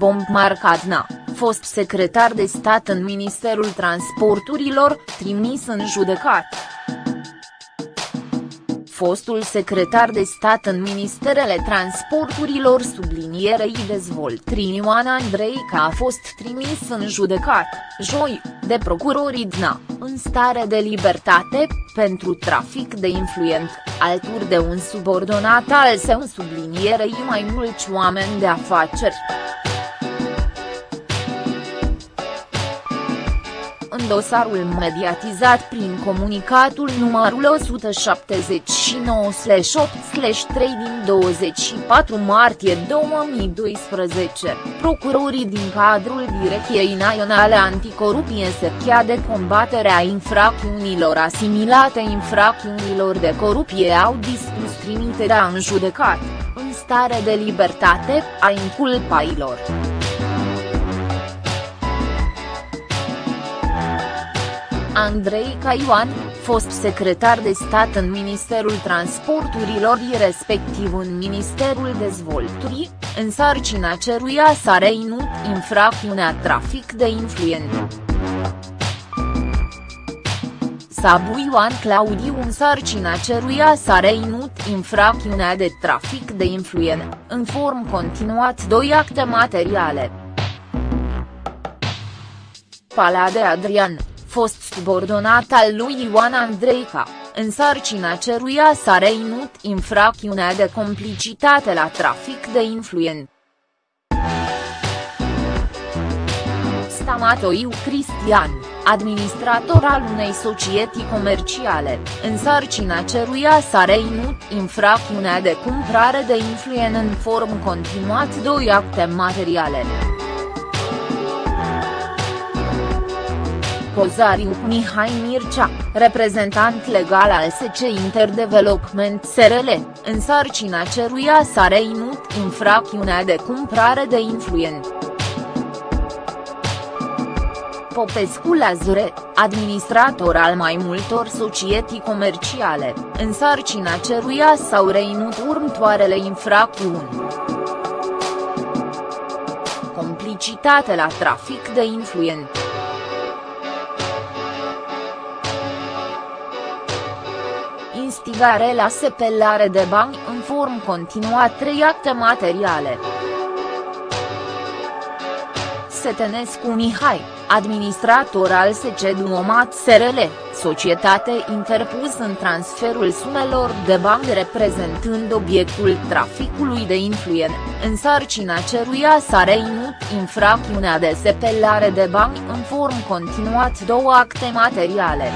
Bomb Marcadna, fost secretar de stat în Ministerul Transporturilor, trimis în judecat fostul secretar de stat în Ministerele Transporturilor sublinierei dezvoltării Ioan Andreica a fost trimis în judecat, joi, de procurorii DNA, în stare de libertate, pentru trafic de influent, alături de un subordonat al său sublinierei mai mulți oameni de afaceri. În dosarul mediatizat prin comunicatul numărul 179/8/3 din 24 martie 2012, procurorii din cadrul Direcției Naționale Anticorupție se chia de combaterea infracțiunilor asimilate infracțiunilor de corupție au dispus trimiterea în judecat, în stare de libertate, a inculpailor. Andrei Caioan, fost secretar de stat în Ministerul Transporturilor respectiv în Ministerul Dezvoltării, în sarcina ceruia s-a reinut infracțiunea trafic de influent. Sabu Ioan Claudiu în sarcina ceruia s-a reinut infracțiunea de trafic de influent, în form continuat doi acte materiale. Palade Adrian fost subordonat al lui Ioan Andreica, în sarcina ceruia s-a reinut infracțiunea de complicitate la trafic de influent. Stamatoiu Cristian, administrator al unei societăți comerciale, în sarcina ceruia s-a reinut infracțiunea de cumpărare de influent în form continuat doi acte materiale. Pozariu Mihai Mircea, reprezentant legal al SC Interdevelopment SRL, în sarcina ceruia s-a reinut infracțiunea de cumpărare de influent. Popescu Lazure, administrator al mai multor societăți comerciale, în sarcina ceruia s-au reinut următoarele infracțiuni. Complicitate la trafic de influent. Instigare la sepelare de bani în form continuat trei acte materiale. Setenescu Mihai, administrator al SC Duomat SRL, societate interpus în transferul sumelor de bani reprezentând obiectul traficului de influent, în sarcina ceruia s-a reinut infracțiunea de sepelare de bani în form continuat două acte materiale.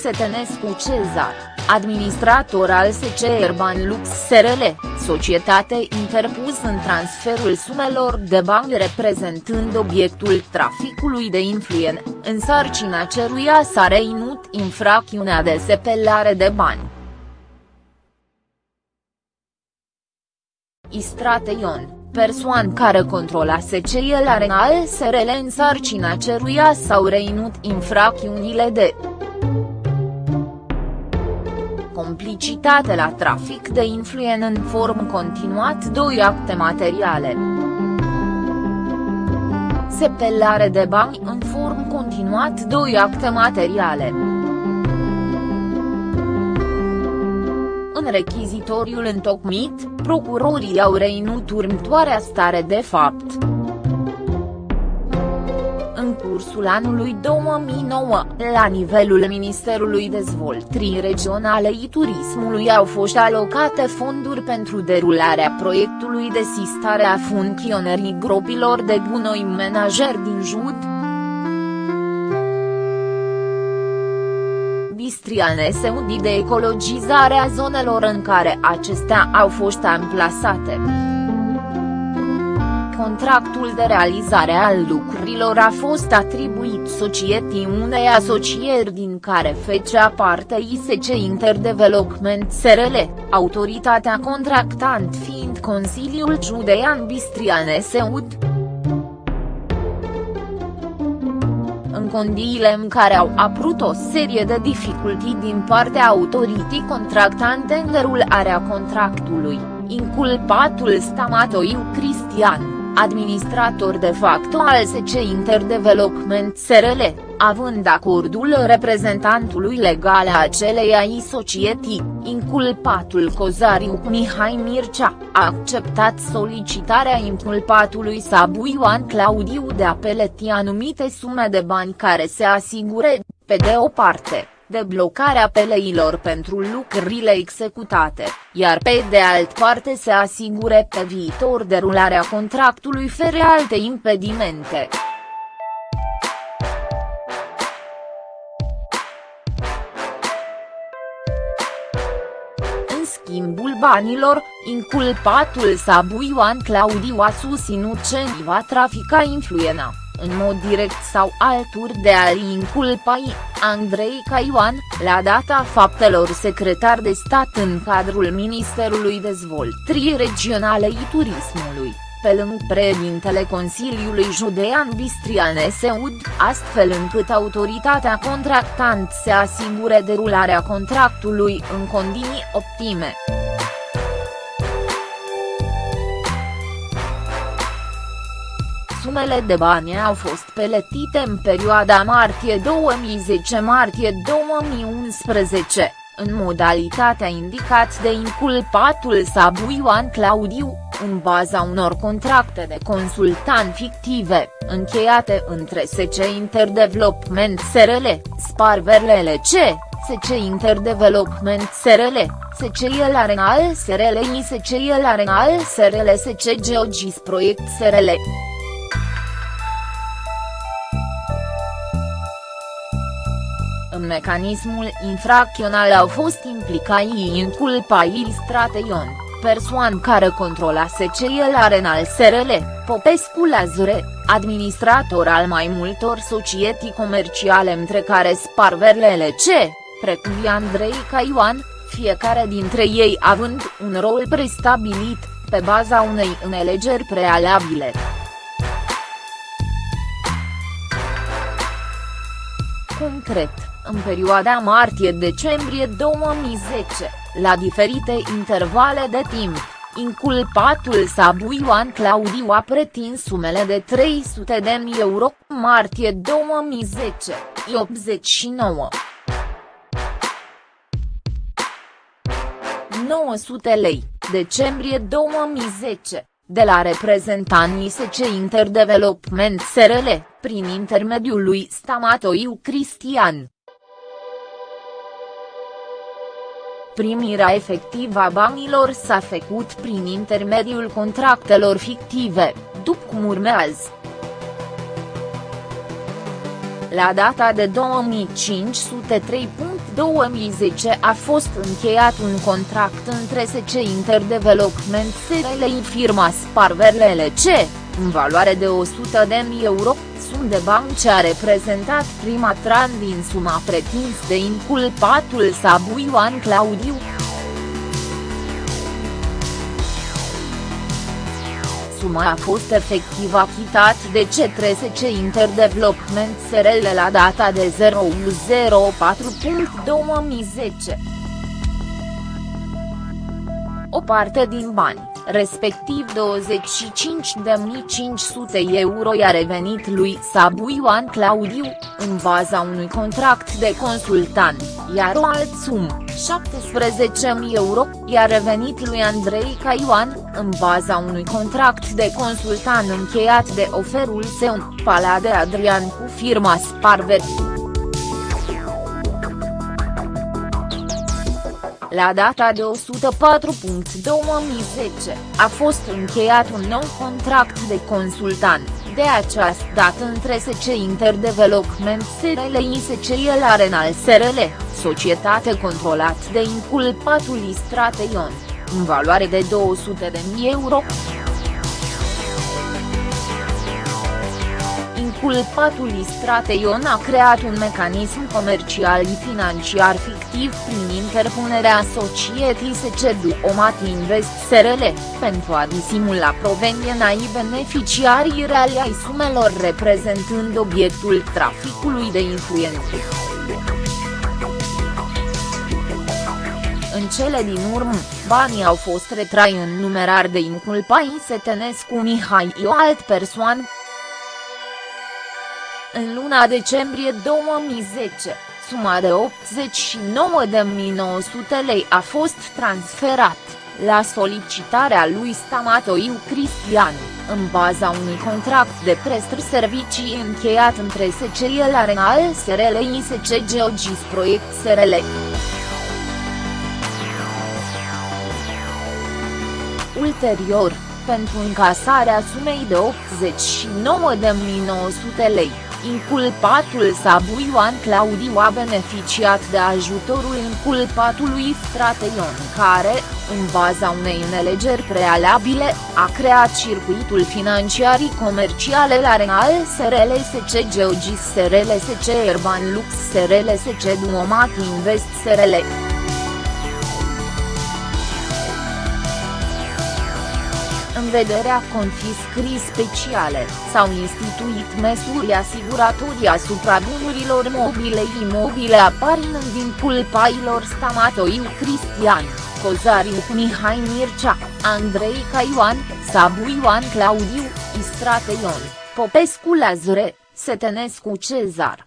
Setenescu Cezar, administrator al SC Urban Lux SRL, societate interpus în transferul sumelor de bani reprezentând obiectul traficului de influen, în sarcina ceruia s-a reinut infracțiunea de sepelare de bani. Istrate Ion persoan care controla SCL Arena al SRL în sarcina ceruia s-au reinut infracțiunile de complicitate la trafic de influen în form continuat doi acte materiale. Sepelare de bani în form continuat doi acte materiale. În rechizitoriul întocmit, procurorii au reinut următoarea stare de fapt în cursul anului 2009, la nivelul Ministerului Dezvoltării Regionale și Turismului au fost alocate fonduri pentru derularea proiectului de sistare a funcționării gropilor de gunoi menajer din Jud. Bistriane se de ecologizarea zonelor în care acestea au fost amplasate contractul de realizare al lucrurilor a fost atribuit societății unei asocieri din care fecea parte ISC Interdevelopment SRL, autoritatea contractant fiind Consiliul Judean Bistriane Seud. în condiile în care au apărut o serie de dificultăți din partea autorității contractante în derularea contractului inculpatul Stamatoiu Cristian administrator de facto al SC Interdevelopment SRL, având acordul reprezentantului legal a aceleiași societăți, inculpatul Cozariu Mihai Mircea, a acceptat solicitarea inculpatului Sabu Ioan Claudiu de a peleti anumite sume de bani care se asigure, pe de o parte deblocarea peleilor pentru lucrurile executate, iar pe de alt parte se asigure pe viitor derularea contractului fără alte impedimente. În schimbul banilor, inculpatul Sabu Ioan Claudiu a susținut că va trafica influența în mod direct sau altul de a-i inculpai, Andrei Caioan, la data faptelor secretar de stat în cadrul Ministerului Dezvoltării Regionale și Turismului, pe lângă președintele Consiliului Judean Bistrian Seud, astfel încât autoritatea contractant se asigure derularea contractului în condiții optime. Sumele de bani au fost peletite în perioada martie 2010-martie 2011, în modalitatea indicat de inculpatul Sabu Ioan Claudiu, în baza unor contracte de consultant fictive, încheiate între SC Interdevelopment SRL, Sparverle LC, SC Interdevelopment SRL, SC El Arenal SRL și SC El Arenal SRL SC Geogis Proiect SRL. În mecanismul infracțional au fost implicați inculpaii Strateion, persoan care controla SCL Arenal SRL, Popescu Lazure, administrator al mai multor societăți comerciale între care Sparverle LC, precum Andrei Caioan, fiecare dintre ei având un rol prestabilit, pe baza unei înțelegeri prealabile. Concret în perioada martie-decembrie 2010, la diferite intervale de timp, inculpatul Sabu Ioan Claudiu a pretins sumele de 300 de mii euro, martie 2010, 89. 900 lei, decembrie 2010, de la reprezentanții SC Interdevelopment SRL, prin intermediul lui Stamatoiu Cristian. Primirea efectivă a banilor s-a făcut prin intermediul contractelor fictive, după cum urmează. La data de 2503.2010 a fost încheiat un contract între SC Interdevelopment SRL și firma Sparverle LC, în valoare de 100.000 euro, sum de bani ce a reprezentat prima tran din suma pretins de inculpatul Sabu Ioan Claudiu. Suma a fost efectiv achitat de către SC Interdevelopment SRL la data de 0104.2010. O parte din bani respectiv 25.500 euro i-a revenit lui Sabu Ioan Claudiu, în baza unui contract de consultant, iar o alt sum, 17.000 euro, i-a revenit lui Andrei Caioan, în baza unui contract de consultant încheiat de oferul său, Palade Adrian cu firma Sparvet. La data de 104.2010, a fost încheiat un nou contract de consultant, de această dată între SC Interdevelopment SRL și SCL Arenal SRL, societate controlată de inculpatul Istrateion, în valoare de 200.000 euro. Inculpatul Istrateion a creat un mecanism comercial și financiar fictiv prin interpunerea societății SCD Omat Invest SRL, pentru a disimula proveniența și beneficiarii reali ai sumelor reprezentând obiectul traficului de influențe. În cele din urmă, banii au fost retrai în numerar de inculpai Setenescu Mihai o alt persoană. În luna decembrie 2010, suma de 89.900 lei a fost transferat, la solicitarea lui Stamatoiu Cristian, în baza unui contract de prestări servicii încheiat între SCL Arenal SRL ISC Geogis Proiect SRL. Ulterior, pentru încasarea sumei de 89.900 lei, inculpatul Sabu Ioan Claudiu a beneficiat de ajutorul inculpatului Strateion care, în baza unei nelegeri prealabile, a creat circuitul financiarii comerciale la Renal SRL SC Geogis SRL SC Urban Lux SRL SC Duomat Invest SRL. Vederea confiscării speciale, s-au instituit măsuri asiguratorii asupra bunurilor mobile imobile aparind din pulpailor Stamatoiu Cristian, Cozariu Mihai Mircea, Andrei Caioan, Sabu Ioan Claudiu, Istrate Ion, Popescu Lazare, Setenescu Cezar.